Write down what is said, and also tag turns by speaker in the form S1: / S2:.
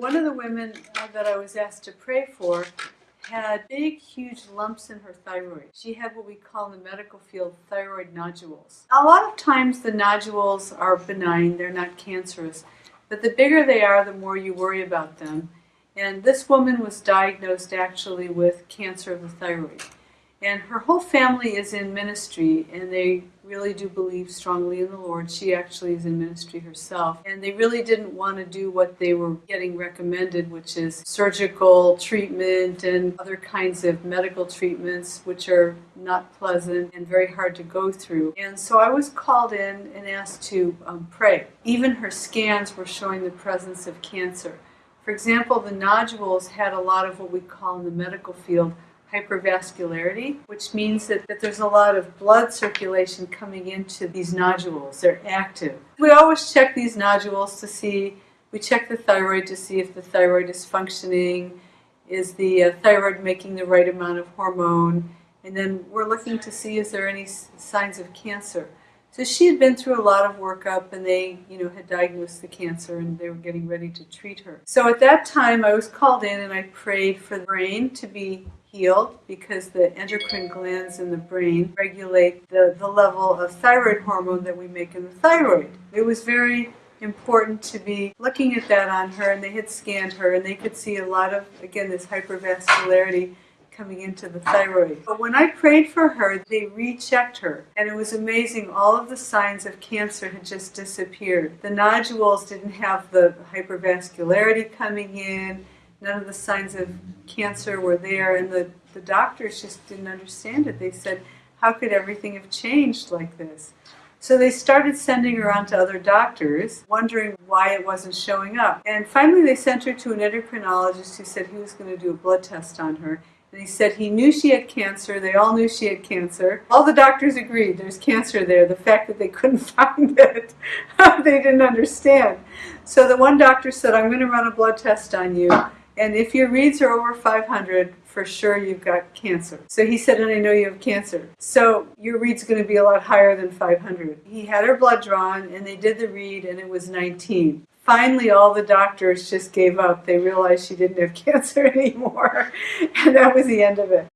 S1: One of the women that I was asked to pray for had big, huge lumps in her thyroid. She had what we call in the medical field thyroid nodules. A lot of times the nodules are benign, they're not cancerous, but the bigger they are, the more you worry about them. And this woman was diagnosed actually with cancer of the thyroid. And her whole family is in ministry, and they really do believe strongly in the Lord. She actually is in ministry herself. And they really didn't want to do what they were getting recommended, which is surgical treatment and other kinds of medical treatments, which are not pleasant and very hard to go through. And so I was called in and asked to um, pray. Even her scans were showing the presence of cancer. For example, the nodules had a lot of what we call in the medical field hypervascularity, which means that, that there's a lot of blood circulation coming into these nodules. They're active. We always check these nodules to see, we check the thyroid to see if the thyroid is functioning, is the uh, thyroid making the right amount of hormone, and then we're looking to see is there any signs of cancer. So she had been through a lot of workup and they, you know, had diagnosed the cancer and they were getting ready to treat her. So at that time I was called in and I prayed for the brain to be healed because the endocrine glands in the brain regulate the, the level of thyroid hormone that we make in the thyroid. It was very important to be looking at that on her and they had scanned her and they could see a lot of, again, this hypervascularity coming into the thyroid. But when I prayed for her, they rechecked her and it was amazing. All of the signs of cancer had just disappeared. The nodules didn't have the hypervascularity coming in none of the signs of cancer were there, and the, the doctors just didn't understand it. They said, how could everything have changed like this? So they started sending her on to other doctors, wondering why it wasn't showing up. And finally they sent her to an endocrinologist who said he was going to do a blood test on her. And he said he knew she had cancer. They all knew she had cancer. All the doctors agreed there's cancer there. The fact that they couldn't find it, they didn't understand. So the one doctor said, I'm going to run a blood test on you. And if your reads are over 500, for sure you've got cancer. So he said, and I know you have cancer. So your read's going to be a lot higher than 500. He had her blood drawn and they did the read and it was 19. Finally, all the doctors just gave up. They realized she didn't have cancer anymore. And that was the end of it.